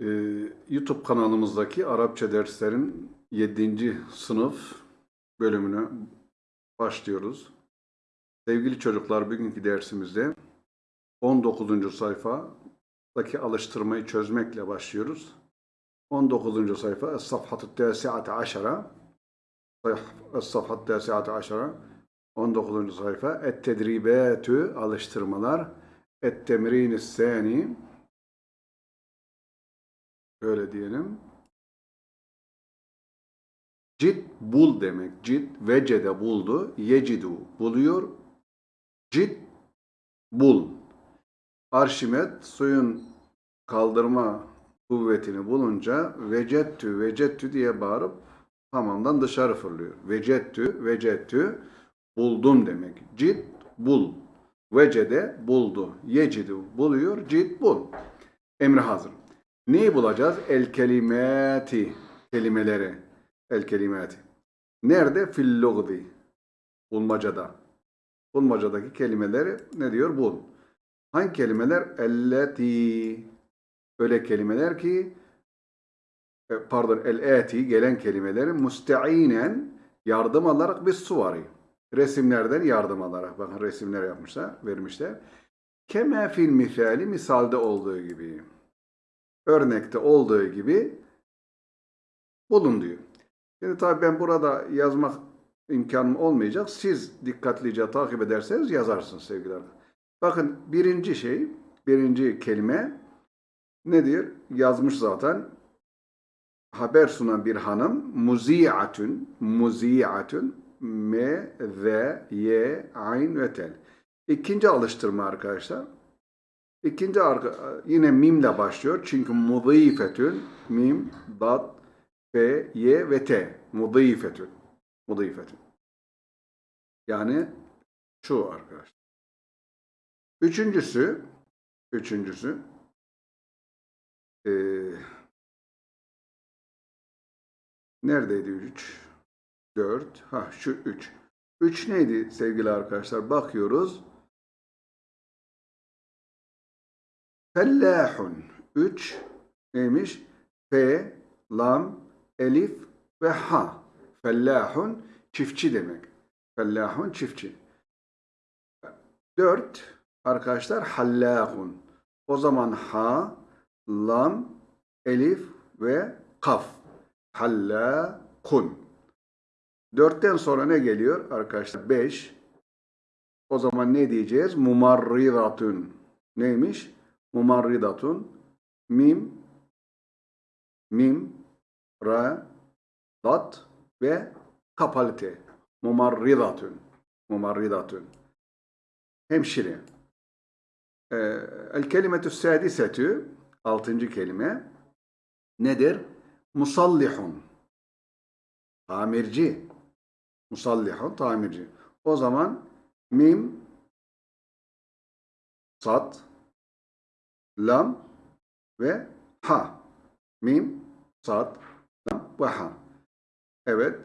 Ee, YouTube kanalımızdaki Arapça derslerin 7. sınıf bölümüne başlıyoruz. Sevgili çocuklar bugünkü dersimizde 19. sayfadaki alıştırmayı çözmekle başlıyoruz. 19. sayfa Es-Safhatü Tâsi'ate Aşara Es-Safhatü Tâsi'ate Aşara 19. sayfa Et-Tedribâtü Alıştırmalar Et-Temrin-i Sâni Öyle diyelim. Cid bul demek. Cid vecede buldu. Yecidu buluyor. Cid bul. Arşimet suyun kaldırma kuvvetini bulunca vecettü vecettü diye bağırıp hamamdan dışarı fırlıyor. Vecettü vecettü buldum demek. Cid bul. Vecede buldu. Yecidu buluyor. Cid bul. Emri hazır. Neyi bulacağız? El kelimati. Kelimeleri. El kelimati. Nerede? Fil lugdi. Bulmacada. Bulmacadaki kelimeleri ne diyor? Bul. Hangi kelimeler? Elleti. Öyle kelimeler ki e, pardon el-eti gelen kelimeleri müsteinen yardım alarak bir suvari. Resimlerden yardım alarak. Bakın resimler yapmışlar, vermişler. Keme fil misali misalde olduğu gibi örnekte olduğu gibi bulun diyor. Şimdi tabii ben burada yazmak imkanım olmayacak. Siz dikkatlice takip ederseniz yazarsınız sevgili arkadaşlar. Bakın birinci şey, birinci kelime nedir? Yazmış zaten. Haber sunan bir hanım muzi'atun, muzi'atun m, z, y, ayn ve tel. İkinci alıştırma arkadaşlar. İkinci arka, yine mimle başlıyor. Çünkü mudifetün, mim, dat, f, y ve t. Mudifetün. Mudifetün. Yani şu arkadaşlar. Üçüncüsü, üçüncüsü, ee, neredeydi üç? Dört, ha şu üç. Üç neydi sevgili arkadaşlar? Bakıyoruz. Fellahun. Üç neymiş? F, lam, elif ve ha. Fellahun çiftçi demek. Fellahun çiftçi. Dört arkadaşlar hallahun. O zaman ha, lam, elif ve kaf. Hallakun. Dörtten sonra ne geliyor arkadaşlar? Beş. O zaman ne diyeceğiz? Mumarridatun. Neymiş? Mumarridatun. Mim mim ra dat ve kapalite. Mumarridatun. Mumarridatun. Hemşire. Ee, el kelimetü sadisetü altıncı kelime nedir? musallihun. Tamirci. Musallihun tamirci. O zaman mim sat lam ve ha. Mim, sad, lam ve ha. Evet.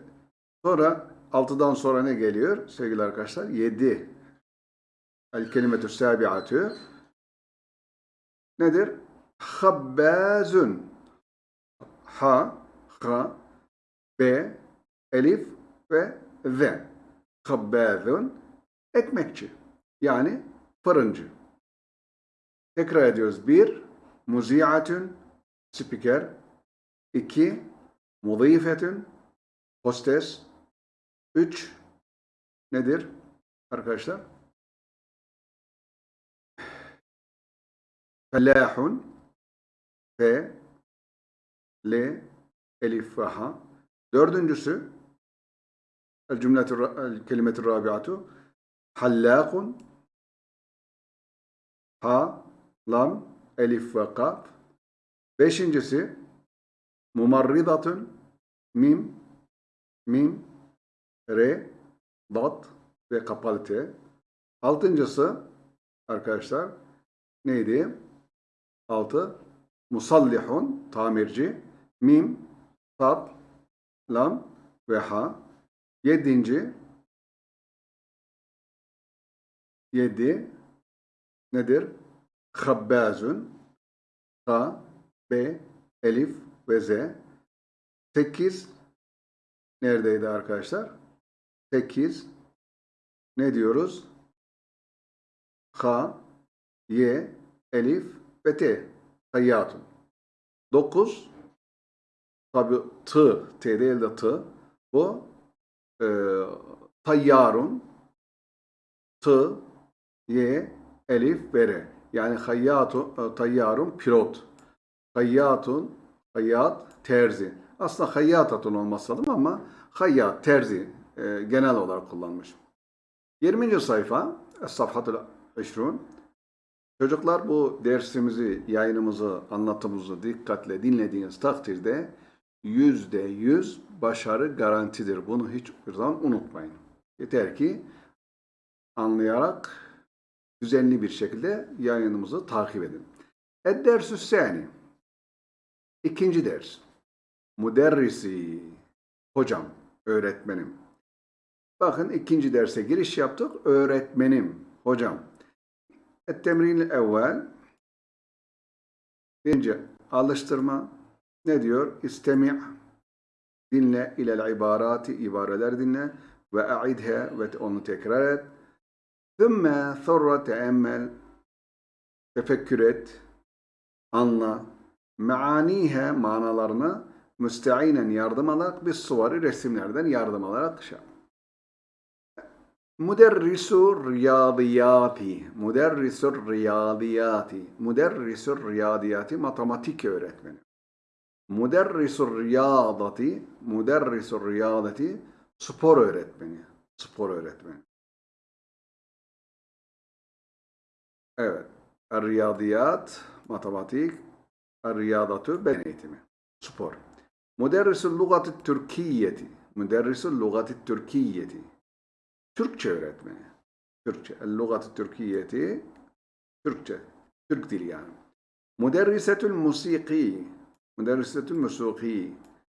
Sonra altıdan sonra ne geliyor sevgili arkadaşlar? Yedi. El kelimetü sabiatü. Nedir? Habbazun. Ha, ha, b, elif ve z. Habbazun. Ekmekçi. Yani fırıncı. Tekrar ediyoruz. Bir, muzi'atun, spiker. İki, mudifetun, hostes. Üç, nedir arkadaşlar? Felahun, F, L, Elif ve Ha. Dördüncüsü, el cümletü, el kelimetü rabiatu, hallakun, Ha, lam, elif ve kaf. Beşincisi mumarridatun, mim, mim, re, dat ve kapalı t. Altıncısı arkadaşlar neydi? Altı musallihun, tamirci, mim, tat, lam ve ha. Yedinci yedi nedir? Habbazun K, B, elif ve z. 8 neredeydi arkadaşlar? 8 ne diyoruz? H, Y, elif ve T. Hayyatun. 9 tabi T, T değil de T. Bu e, tayyarun T, Y, elif ve R. Yani hayyatun, e, tayyarun pilot. Hayyatun, hayyat, terzi. Aslında hayyatatun olması lazım ama hayyat, terzi e, genel olarak kullanmış. 20. sayfa Es-Safhatul 20 Çocuklar bu dersimizi, yayınımızı, anlatımımızı dikkatle dinlediğiniz takdirde yüzde yüz başarı garantidir. Bunu hiçbir zaman unutmayın. Yeter ki anlayarak düzenli bir şekilde yayınımızı takip edin. Ed-dersü sani. İkinci ders. Müderrisi. Hocam, öğretmenim. Bakın ikinci derse giriş yaptık. Öğretmenim, hocam. Et-temrin evvel. Birinci alıştırma. Ne diyor? İstemi' dinle ilel ibarati ibareler dinle ve a'idhe ve onu tekrar et. Thumma thurra teemmel tefekkür et, anla, meanihe manalarını müsteinen yardım alarak bir suvari resimlerden yardım alarak şey yap. Müderrisu riyadiyati. Müderrisu riyadiyati. Müderrisu riyadiyati matematik öğretmeni. Müderrisu riyadati. Müderrisu riyadati spor öğretmeni. Spor öğretmeni. Evet. Riyadiyat matematik. Riyadatu beden eğitimi. Spor. Müderrisu lugati Türkiyeti. Müderrisu lugati Türkiyeti. Türkçe öğretmeni. Türkçe. El-lugatı Türkiyeti. Türkçe. Türk dili yani. Müderrisetül musiki. Müderrisetül musiki.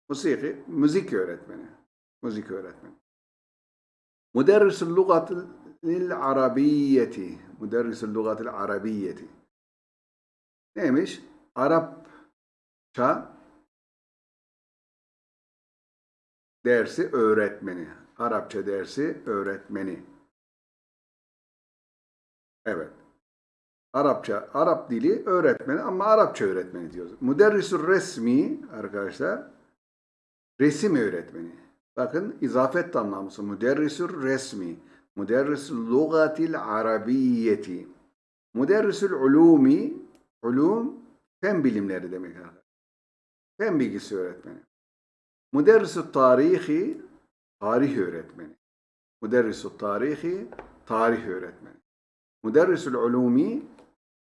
Musiki. Müzik öğretmeni. Müzik öğretmeni. Müderrisül lugatil arabiyeti. Müderrisül lugatil arabiyeti. Neymiş? Arapça dersi öğretmeni. Arapça dersi öğretmeni. Evet. Arapça, Arap dili öğretmeni ama Arapça öğretmeni diyoruz. Müderrisur resmi arkadaşlar resim öğretmeni. Bakın izafet anlamısı. Müderrisur resmi. Müderrisul lugatil arabiyeti. Müderrisul ulumi ulum fen bilimleri demek arkadaşlar. Fen bilgisi öğretmeni. Müderrisut tarihi tarih öğretmeni. Müderrisut tarihi tarih öğretmeni. Müderrisul ulumi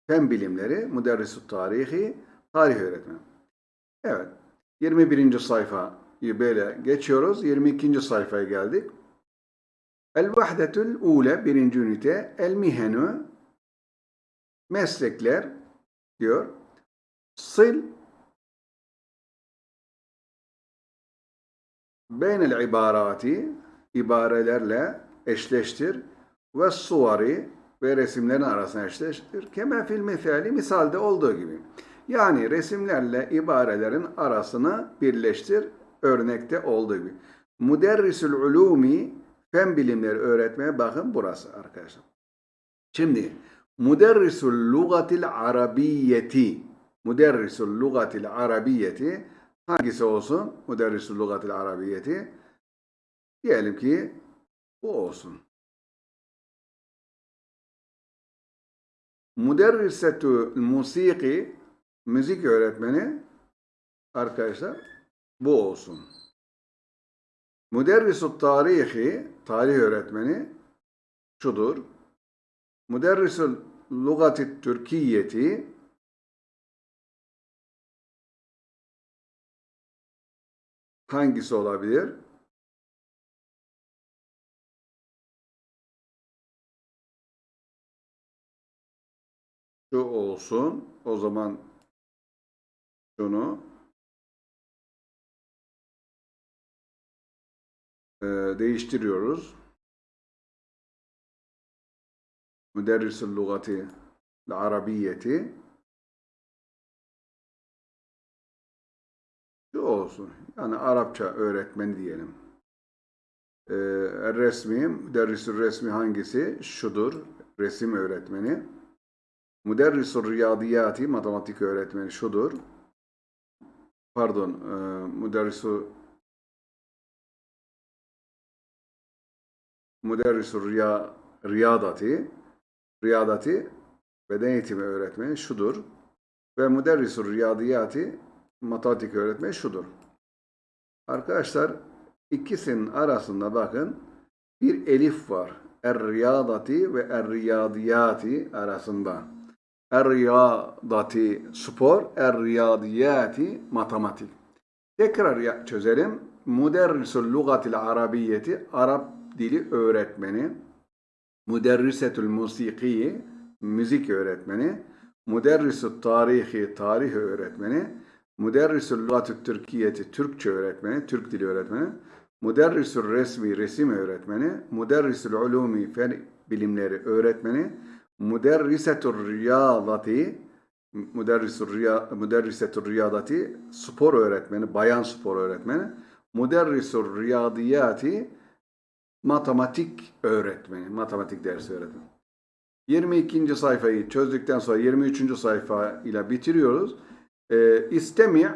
fen bilimleri, müderrisut tarihi tarih öğretmeni. Evet. 21. sayfayı böyle geçiyoruz. 22. sayfaya geldik. El vahdetül ule birinci ünite el mihenü meslekler diyor. Sil beynel ibarati ibarelerle eşleştir ve suvari ve resimlerin arasına eşleştir. Keme fil misali misalde olduğu gibi. Yani resimlerle ibarelerin arasını birleştir örnekte olduğu gibi. Müderrisül ulumi fen bilimleri öğretmeye bakın burası arkadaşlar. Şimdi müderrisül lugatil arabiyeti müderrisül lugatil arabiyeti hangisi olsun? Müderrisül lugatil arabiyeti diyelim ki bu olsun. Müderrisetü musiki müzik öğretmeni arkadaşlar bu olsun. Müderrisü tarihi tarih öğretmeni şudur. Müderrisü lugati Türkiyeti hangisi olabilir? Şu olsun. O zaman şunu değiştiriyoruz. Müderrisül lugati arabiyeti şu olsun. Yani Arapça öğretmeni diyelim. Ee, resmi, müderrisül resmi hangisi? Şudur. Resim öğretmeni. Müderrisül riyadiyati, matematik öğretmeni şudur. Pardon, e, müderrisül müderrisül riya, riyadati, riyadati beden eğitimi öğretmeni şudur. Ve müderrisül riyadiyati, matematik öğretmeni şudur. Arkadaşlar ikisinin arasında bakın bir elif var. Er-riyadati ve er-riyadiyati arasında. Er-riyadati spor, er-riyadiyati matematik. Tekrar çözelim. Müderrisül lugatil arabiyeti Arap dili öğretmeni. Müderrisetül musikiyi müzik öğretmeni. Müderrisül tarihi tarih öğretmeni. Müderrisül lugatü Türkiyeti Türkçe öğretmeni, Türk dili öğretmeni. Müderrisül resmi resim öğretmeni. Müderrisül ulumi fen bilimleri öğretmeni. Müderrisetül riyadati müderrisetül riyadati spor öğretmeni, bayan spor öğretmeni. Müderrisül riyadiyati matematik öğretmeni, matematik dersi öğretmeni. 22. sayfayı çözdükten sonra 23. sayfa ile bitiriyoruz. Ee, istemi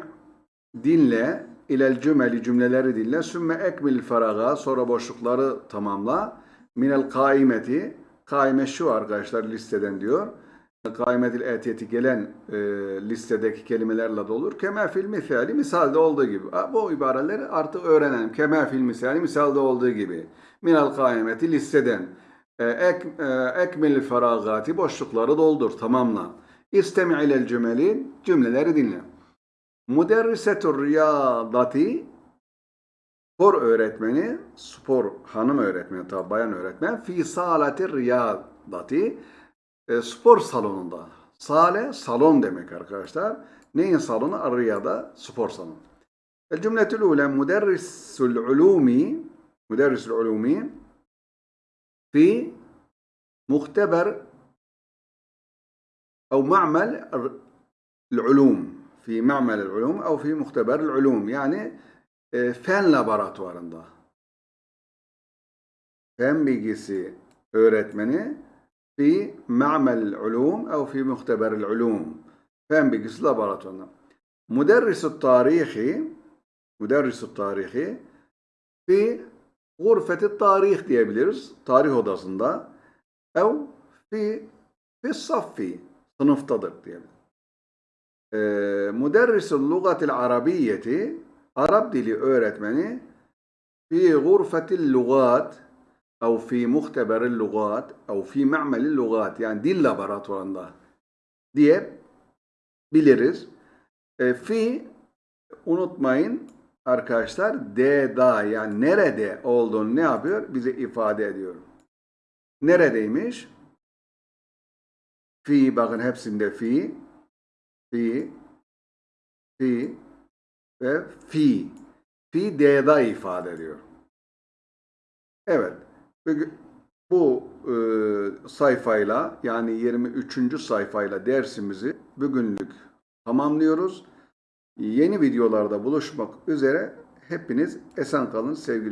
dinle ilel cümeli cümleleri dinle sümme ekmil faraga sonra boşlukları tamamla minel kaimeti kaime şu arkadaşlar listeden diyor kaimetil etiyeti gelen e, listedeki kelimelerle de olur. Kema fil misali misalde olduğu gibi. Bu ibareleri artık öğrenelim. Kema fil misali misalde olduğu gibi. Minel kaimeti listeden. E, ek, e, ekmil feragati boşlukları doldur. Tamamla. İstemi ilel cümeli cümleleri dinle. Müderrisetur riyadati spor öğretmeni, spor hanım öğretmeni, tabi bayan öğretmen, fi salati riyadati e, spor salonunda. Sale, salon demek arkadaşlar. Neyin salonu? Ar-riyada, spor salonu. El cümletül ule müderrisül ulumi مدرس العلومين في مختبر أو معمل العلوم في معمل العلوم أو في مختبر العلوم يعني آه، فن لابراتوارında فن بيجيسي öğretmeni في معمل العلوم أو في مختبر العلوم. فن بيجيسي لابراتوارında مدرس التاريخي مدرس التاريخي في gurfeti tarih diyebiliriz tarih odasında ev fi fi saffi sınıftadır diyelim. Ee, Müderrisul lugatil arabiyeti Arap dili öğretmeni fi gurfetil lugat ev fi muhteberil lugat ev fi ma'melil lugat yani dil laboratuvarında diye biliriz. E, fi unutmayın arkadaşlar de da yani nerede olduğunu ne yapıyor? Bize ifade ediyor. Neredeymiş? Fi bakın hepsinde fi, fi, fi ve fi. Fi D'da ifade ediyor. Evet. Bu e, sayfayla yani 23. sayfayla dersimizi bugünlük tamamlıyoruz. Yeni videolarda buluşmak üzere. Hepiniz esen kalın sevgili